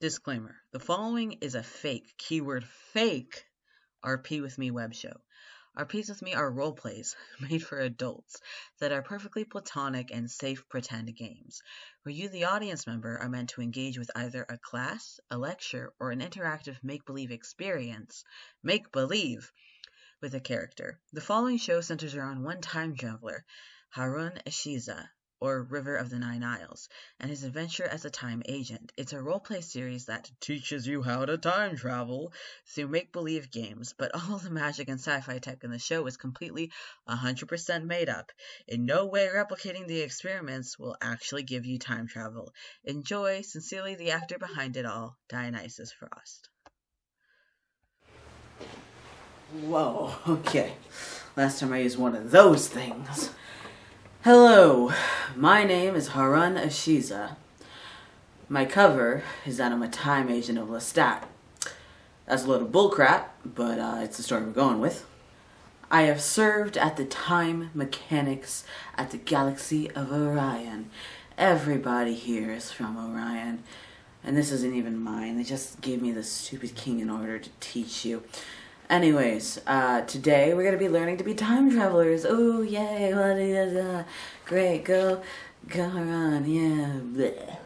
Disclaimer The following is a fake, keyword fake, RP with Me web show. RPs with Me are role plays made for adults that are perfectly platonic and safe pretend games, where you, the audience member, are meant to engage with either a class, a lecture, or an interactive make believe experience. Make believe! With a character. The following show centers around one time traveler, Harun Eshiza, or River of the Nine Isles, and his adventure as a time agent. It's a roleplay series that teaches you how to time travel through make believe games, but all the magic and sci fi tech in the show is completely 100% made up. In no way replicating the experiments will actually give you time travel. Enjoy, sincerely, the actor behind it all, Dionysus Frost. Whoa, okay. Last time I used one of those things. Hello, my name is Harun Ashiza. My cover is that I'm a time agent of Lestat. That's a load of bullcrap, but uh, it's the story we're going with. I have served at the time mechanics at the galaxy of Orion. Everybody here is from Orion. And this isn't even mine. They just gave me the stupid king in order to teach you. Anyways, uh, today we're gonna be learning to be time travelers. Oh yay! Great? Go, go on, yeah. Bleh.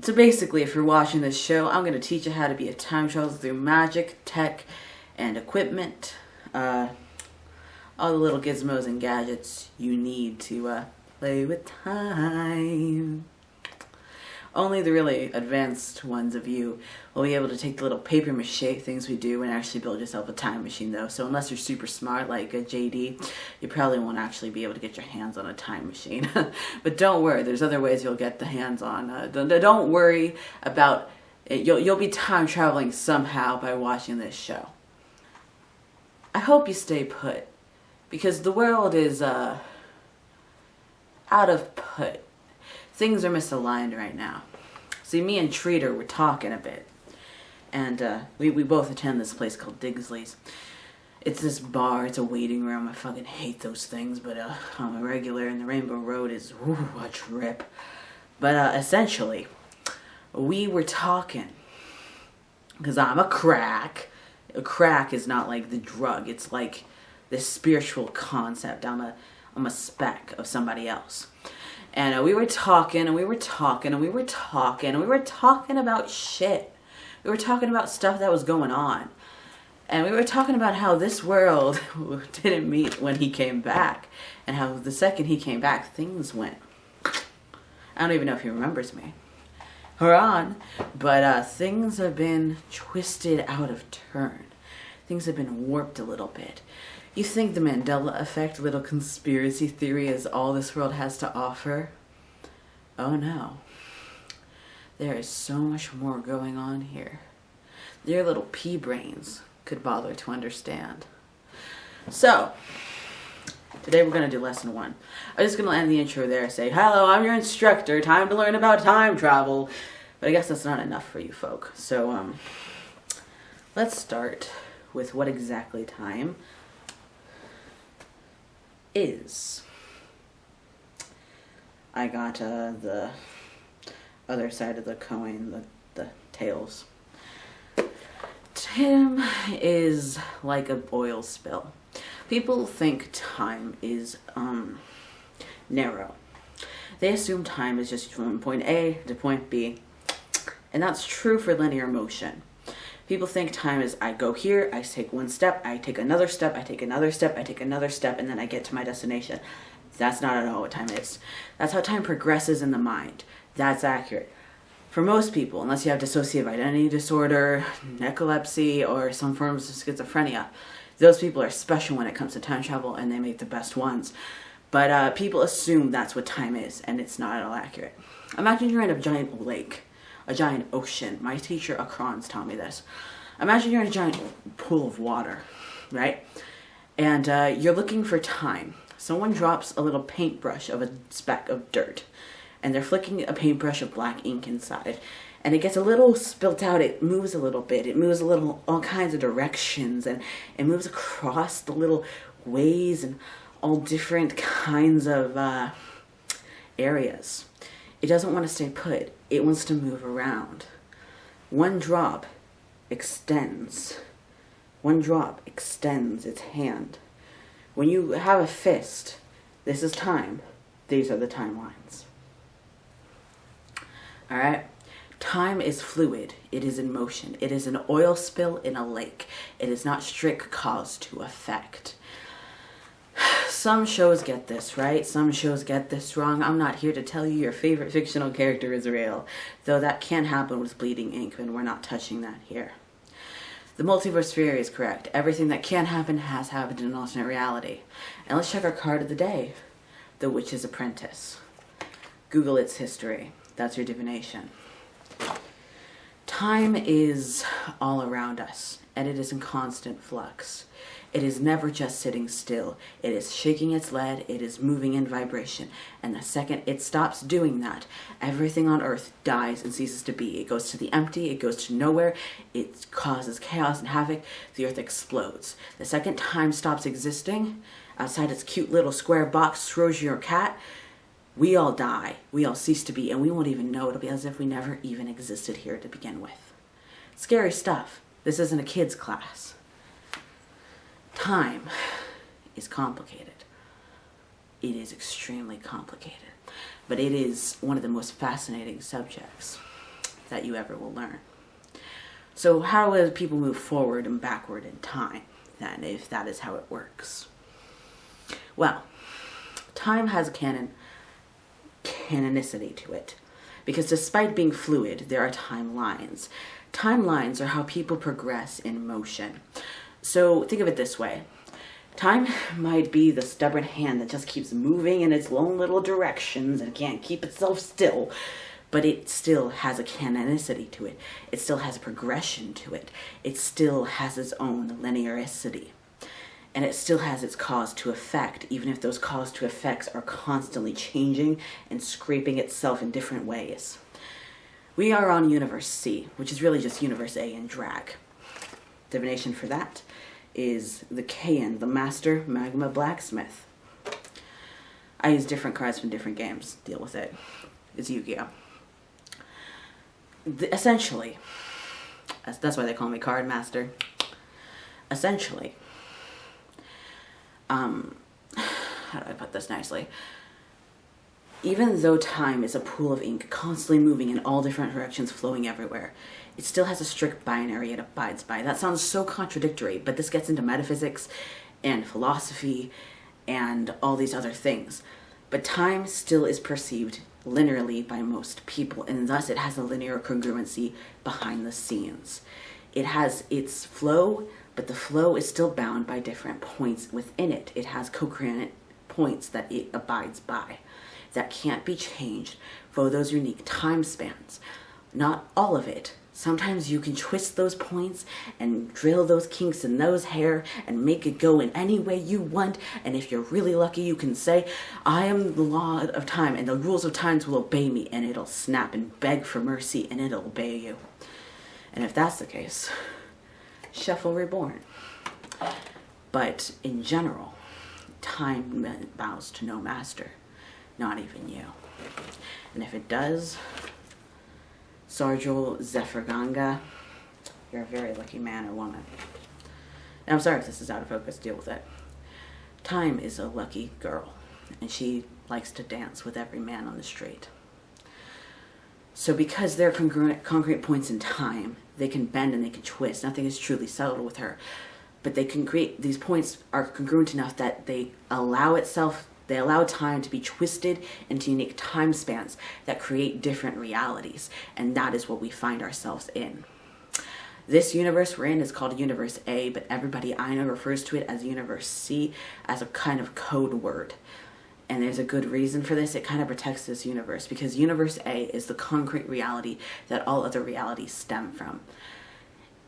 So basically, if you're watching this show, I'm gonna teach you how to be a time traveler through magic, tech, and equipment. Uh, all the little gizmos and gadgets you need to uh, play with time. Only the really advanced ones of you will be able to take the little paper mache things we do and actually build yourself a time machine though. So unless you're super smart like a JD, you probably won't actually be able to get your hands on a time machine. but don't worry, there's other ways you'll get the hands on. Uh, don't, worry about it. You'll, you'll be time traveling somehow by watching this show. I hope you stay put because the world is uh, out of put things are misaligned right now. See, me and Treater were talking a bit, and uh, we, we both attend this place called Digsley's. It's this bar, it's a waiting room. I fucking hate those things, but uh, I'm a regular, and the Rainbow Road is whew, a trip. But uh, essentially, we were talking, because I'm a crack. A crack is not like the drug, it's like this spiritual concept. I'm a, I'm a speck of somebody else. And uh, we were talking and we were talking and we were talking and we were talking about shit. We were talking about stuff that was going on. And we were talking about how this world didn't meet when he came back. And how the second he came back, things went. I don't even know if he remembers me. Haran. But uh, things have been twisted out of turn. Things have been warped a little bit. You think the Mandela effect little conspiracy theory is all this world has to offer? Oh no. There is so much more going on here. Your little pea brains could bother to understand. So, today we're going to do lesson one. I'm just going to end the intro there say, Hello, I'm your instructor. Time to learn about time travel. But I guess that's not enough for you folk. So, um, let's start with what exactly time is. I got uh, the other side of the coin, the, the tails. Tim is like a oil spill. People think time is um, narrow. They assume time is just from point A to point B. And that's true for linear motion. People think time is I go here, I take one step, I take another step, I take another step, I take another step, and then I get to my destination. That's not at all what time is. That's how time progresses in the mind. That's accurate. For most people, unless you have dissociative identity disorder, narcolepsy, or some forms of schizophrenia, those people are special when it comes to time travel and they make the best ones. But uh, people assume that's what time is, and it's not at all accurate. Imagine you're in a giant lake a giant ocean. My teacher, Akron's, taught me this. Imagine you're in a giant pool of water, right? And uh, you're looking for time. Someone drops a little paintbrush of a speck of dirt, and they're flicking a paintbrush of black ink inside. And it gets a little spilt out, it moves a little bit, it moves a little, all kinds of directions, and it moves across the little ways and all different kinds of uh, areas. It doesn't want to stay put. It wants to move around. One drop extends. One drop extends its hand. When you have a fist, this is time. These are the timelines. All right? Time is fluid. It is in motion. It is an oil spill in a lake. It is not strict cause to effect. Some shows get this right. Some shows get this wrong. I'm not here to tell you your favorite fictional character is real, though that can happen with Bleeding Ink, and we're not touching that here. The multiverse theory is correct. Everything that can happen has happened in an alternate reality. And let's check our card of the day The Witch's Apprentice. Google its history. That's your divination. Time is all around us, and it is in constant flux. It is never just sitting still. It is shaking its lead, it is moving in vibration. And the second it stops doing that, everything on earth dies and ceases to be. It goes to the empty, it goes to nowhere, it causes chaos and havoc, the earth explodes. The second time stops existing, outside its cute little square box, throws your cat, we all die, we all cease to be, and we won't even know. It'll be as if we never even existed here to begin with. Scary stuff. This isn't a kid's class. Time is complicated. It is extremely complicated, but it is one of the most fascinating subjects that you ever will learn. So, how will people move forward and backward in time, then, if that is how it works? Well, time has a canon canonicity to it. Because despite being fluid, there are timelines. Timelines are how people progress in motion. So think of it this way. Time might be the stubborn hand that just keeps moving in its lone little directions and can't keep itself still, but it still has a canonicity to it. It still has a progression to it. It still has its own linearicity and it still has its cause to effect, even if those cause to effects are constantly changing and scraping itself in different ways. We are on Universe C, which is really just Universe A in drag. Divination for that is the Kayenn, the Master Magma Blacksmith. I use different cards from different games. Deal with it. It's Yu-Gi-Oh! essentially, that's why they call me Card Master. Essentially, um, how do I put this nicely? Even though time is a pool of ink constantly moving in all different directions, flowing everywhere, it still has a strict binary it abides by. That sounds so contradictory, but this gets into metaphysics and philosophy and all these other things. But time still is perceived linearly by most people, and thus it has a linear congruency behind the scenes. It has its flow but the flow is still bound by different points within it. It has congruent points that it abides by that can't be changed for those unique time spans. Not all of it. Sometimes you can twist those points and drill those kinks in those hair and make it go in any way you want. And if you're really lucky, you can say, I am the law of time and the rules of times will obey me. And it'll snap and beg for mercy and it'll obey you. And if that's the case, Shuffle Reborn. But in general, time bows to no master, not even you. And if it does, Sarjul Zephyrganga, you're a very lucky man or woman. And I'm sorry if this is out of focus, deal with it. Time is a lucky girl, and she likes to dance with every man on the street. So because they're congruent, concrete points in time, they can bend and they can twist. Nothing is truly settled with her. But they can create, these points are congruent enough that they allow itself, they allow time to be twisted into unique time spans that create different realities. And that is what we find ourselves in. This universe we're in is called Universe A, but everybody I know refers to it as Universe C as a kind of code word and there's a good reason for this, it kind of protects this universe because universe A is the concrete reality that all other realities stem from.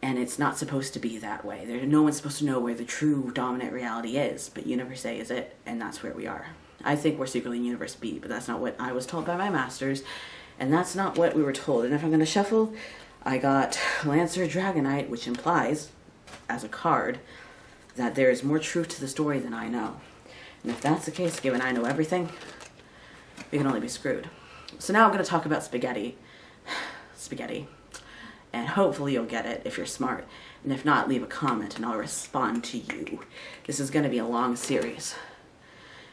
And it's not supposed to be that way. There, no one's supposed to know where the true dominant reality is, but universe A is it, and that's where we are. I think we're secretly in universe B, but that's not what I was told by my masters, and that's not what we were told. And if I'm going to shuffle, I got Lancer Dragonute, which implies, as a card, that there is more truth to the story than I know. And if that's the case, given I know everything, we can only be screwed. So now I'm going to talk about spaghetti. spaghetti. and hopefully you'll get it if you're smart. And if not, leave a comment and I'll respond to you. This is going to be a long series,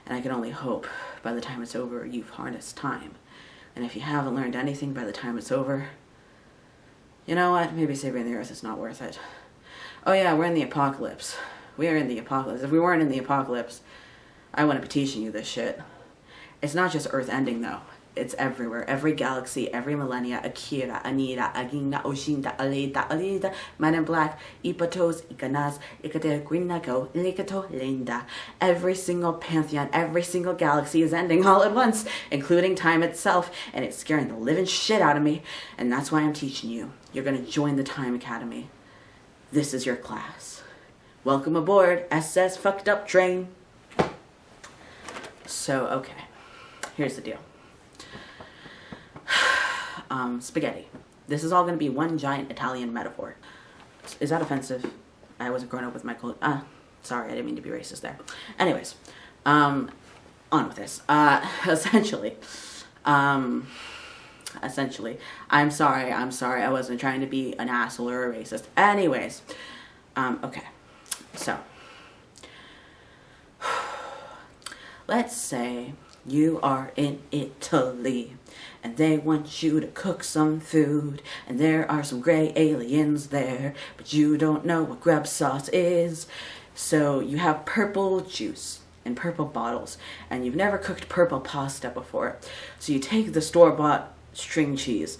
and I can only hope by the time it's over you've harnessed time. And if you haven't learned anything by the time it's over, you know what? Maybe saving the earth is not worth it. Oh yeah, we're in the apocalypse. We are in the apocalypse. If we weren't in the apocalypse, I wouldn't be teaching you this shit. It's not just Earth ending though. It's everywhere. Every galaxy, every millennia. Akira, Anira, Agina, Oshinda, Alida, Alida, Man in Black, Ipatos, Ikanas, Ikate, Guinago, Likato, Linda. Every single pantheon, every single galaxy is ending all at once, including time itself, and it's scaring the living shit out of me. And that's why I'm teaching you. You're gonna join the Time Academy. This is your class. Welcome aboard, SS Fucked Up Train. So, okay, here's the deal. Um, spaghetti. This is all going to be one giant Italian metaphor. Is that offensive? I wasn't growing up with Michael. Ah, uh, sorry, I didn't mean to be racist there. Anyways, um, on with this. Uh, essentially, um, essentially, I'm sorry, I'm sorry, I wasn't trying to be an asshole or a racist. Anyways, um, okay, so let's say you are in Italy and they want you to cook some food and there are some gray aliens there but you don't know what grub sauce is. So you have purple juice in purple bottles and you've never cooked purple pasta before. So you take the store-bought string cheese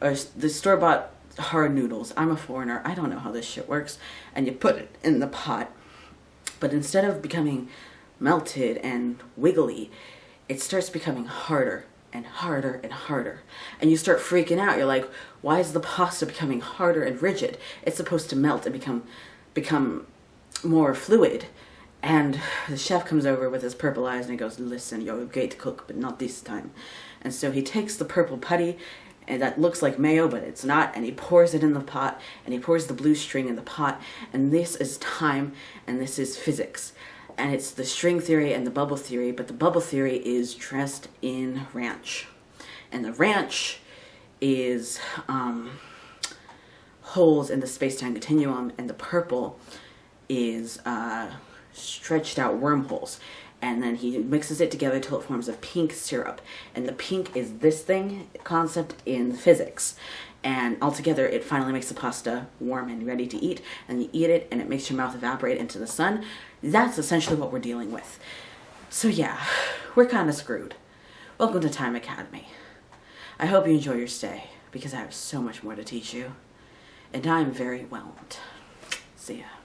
or the store-bought hard noodles. I'm a foreigner. I don't know how this shit works. And you put it in the pot. But instead of becoming melted and wiggly it starts becoming harder and harder and harder. And you start freaking out. You're like, why is the pasta becoming harder and rigid? It's supposed to melt and become become more fluid. And the chef comes over with his purple eyes and he goes, listen, you're great to cook, but not this time. And so he takes the purple putty and that looks like mayo, but it's not, and he pours it in the pot, and he pours the blue string in the pot, and this is time, and this is physics and it's the string theory and the bubble theory, but the bubble theory is dressed in ranch. And the ranch is um, holes in the space-time continuum, and the purple is uh, stretched out wormholes. And then he mixes it together till it forms a pink syrup. And the pink is this thing concept in physics and altogether it finally makes the pasta warm and ready to eat. And you eat it and it makes your mouth evaporate into the sun. That's essentially what we're dealing with. So yeah we're kind of screwed. Welcome to time academy. I hope you enjoy your stay because i have so much more to teach you. And i'm very whelmed. See ya